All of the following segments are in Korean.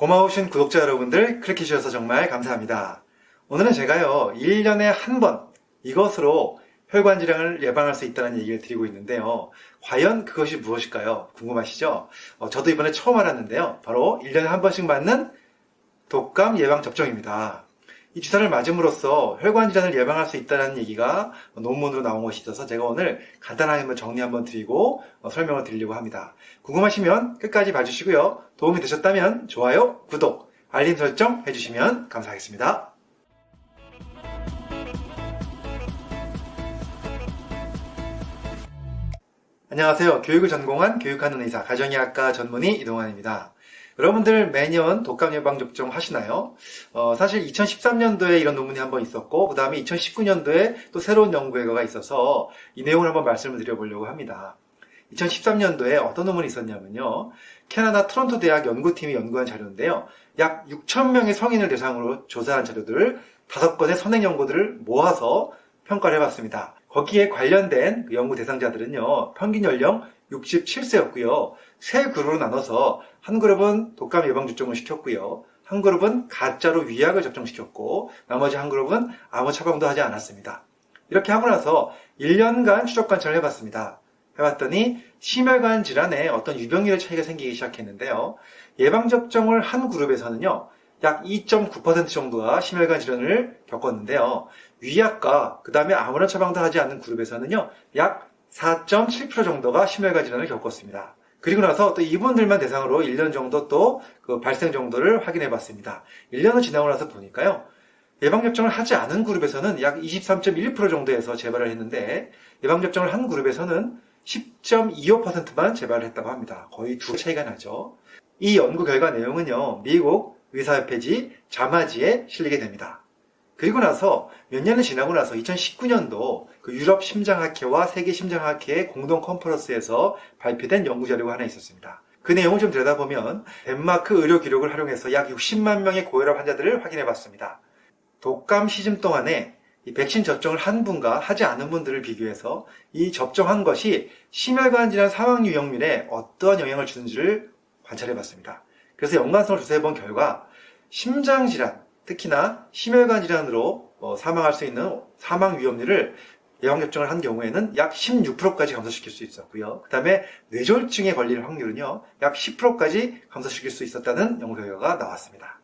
고마우신 구독자 여러분들 클릭해 주셔서 정말 감사합니다. 오늘은 제가요 1년에 한 번 이것으로 혈관 질환을 예방할 수 있다는 얘기를 드리고 있는데요. 과연 그것이 무엇일까요? 궁금하시죠? 어, 저도 이번에 처음 알았는데요. 바로 1년에 한 번씩 맞는 독감 예방 접종입니다. 이 주사를 맞음으로써 혈관 질환을 예방할 수 있다는 얘기가 논문으로 나온 것이 있어서 제가 오늘 간단하게 한번 정리 한번 드리고 어, 설명을 드리려고 합니다. 궁금하시면 끝까지 봐주시고요. 도움이 되셨다면 좋아요, 구독, 알림 설정 해주시면 감사하겠습니다. 안녕하세요. 교육을 전공한 교육하는 의사, 가정의학과 전문의 이동환입니다. 여러분들 매년 독감 예방 접종 하시나요? 어, 사실 2013년도에 이런 논문이 한번 있었고 그 다음에 2019년도에 또 새로운 연구 결과가 있어서 이 내용을 한번 말씀을 드려보려고 합니다. 2013년도에 어떤 논문이 있었냐면요. 캐나다 토론토 대학 연구팀이 연구한 자료인데요. 약 6,000명의 성인을 대상으로 조사한 자료들을 5건의 선행 연구들을 모아서 평가를 해봤습니다. 거기에 관련된 그 연구 대상자들은요, 평균 연령 67세였고요. 세 그룹으로 나눠서 한 그룹은 독감 예방 접종을 시켰고요. 한 그룹은 가짜로 위약을 접종시켰고 나머지 한 그룹은 아무 처방도 하지 않았습니다. 이렇게 하고 나서 1년간 추적 관찰을 해봤습니다. 해봤더니 심혈관 질환에 어떤 유병률의 차이가 생기기 시작했는데요. 예방접종을 한 그룹에서는요. 약 2.9% 정도가 심혈관 질환을 겪었는데요. 위약과 그 다음에 아무런 처방도 하지 않는 그룹에서는요. 약 4.7% 정도가 심혈관 질환을 겪었습니다. 그리고 나서 또 이분들만 대상으로 1년 정도 또 그 발생 정도를 확인해 봤습니다. 1년을 지나고 나서 보니까요. 예방접종을 하지 않은 그룹에서는 약 23.1% 정도에서 재발을 했는데 예방접종을 한 그룹에서는 10.25%만 재발을 했다고 합니다. 거의 두 차이가 나죠. 이 연구 결과 내용은요. 미국 의사협회지 자마지에 실리게 됩니다. 그리고 나서 몇 년이 지나고 나서 2019년도 그 유럽 심장학회와 세계 심장학회의 공동 컨퍼런스에서 발표된 연구 자료가 하나 있었습니다. 그 내용을 좀 들여다보면 덴마크 의료 기록을 활용해서 약 60만 명의 고혈압 환자들을 확인해 봤습니다. 독감 시즌 동안에 이 백신 접종을 한 분과 하지 않은 분들을 비교해서 이 접종한 것이 심혈관 질환 사망 유형률에 어떠한 영향을 주는지를 관찰해 봤습니다. 그래서 연관성을 조사해 본 결과 심장 질환, 특히나 심혈관 질환으로 어, 사망할 수 있는 사망 위험률을 예방접종을 한 경우에는 약 16%까지 감소시킬 수 있었고요. 그 다음에 뇌졸중에 걸릴 확률은요, 약 10%까지 감소시킬 수 있었다는 연구 결과가 나왔습니다.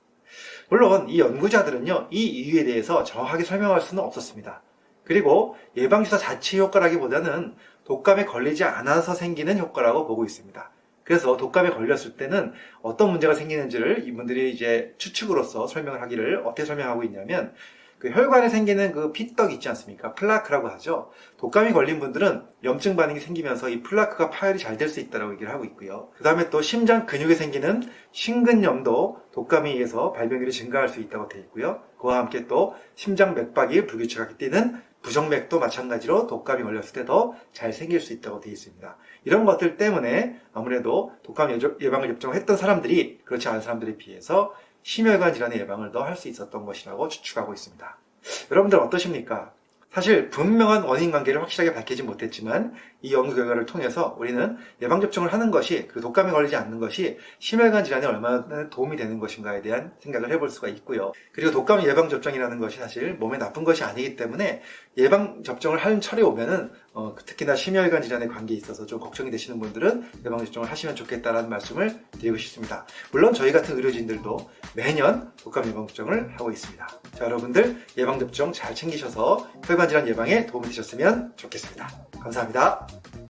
물론 이 연구자들은요, 이 이유에 대해서 정확하게 설명할 수는 없었습니다. 그리고 예방주사 자체 효과라기보다는 독감에 걸리지 않아서 생기는 효과라고 보고 있습니다. 그래서 독감에 걸렸을 때는 어떤 문제가 생기는지를 이분들이 이제 추측으로서 설명을 하기를 어떻게 설명하고 있냐면 그 혈관에 생기는 그 피떡 있지 않습니까? 플라크라고 하죠. 독감이 걸린 분들은 염증 반응이 생기면서 이 플라크가 파열이 잘 될 수 있다고 얘기를 하고 있고요. 그 다음에 또 심장 근육에 생기는 심근염도 독감에 의해서 발병률이 증가할 수 있다고 되어 있고요. 그와 함께 또 심장 맥박이 불규칙하게 뛰는 부정맥도 마찬가지로 독감이 걸렸을 때 더 잘 생길 수 있다고 되어 있습니다. 이런 것들 때문에 아무래도 독감 예방을 접종했던 사람들이 그렇지 않은 사람들에 비해서 심혈관 질환의 예방을 더 할 수 있었던 것이라고 추측하고 있습니다. 여러분들 어떠십니까? 사실 분명한 원인 관계를 확실하게 밝히지 못했지만 이 연구 결과를 통해서 우리는 예방 접종을 하는 것이 그 독감에 걸리지 않는 것이 심혈관 질환에 얼마나 도움이 되는 것인가에 대한 생각을 해볼 수가 있고요. 그리고 독감 예방 접종이라는 것이 사실 몸에 나쁜 것이 아니기 때문에 예방 접종을 하는 철이 오면은 어, 특히나 심혈관 질환에 관계에 있어서 좀 걱정이 되시는 분들은 예방 접종을 하시면 좋겠다는 말씀을 드리고 싶습니다. 물론 저희 같은 의료진들도 매년 독감 예방 접종을 하고 있습니다. 자, 여러분들 예방 접종 잘 챙기셔서 혈관 질환 예방에 도움이 되셨으면 좋겠습니다. 감사합니다.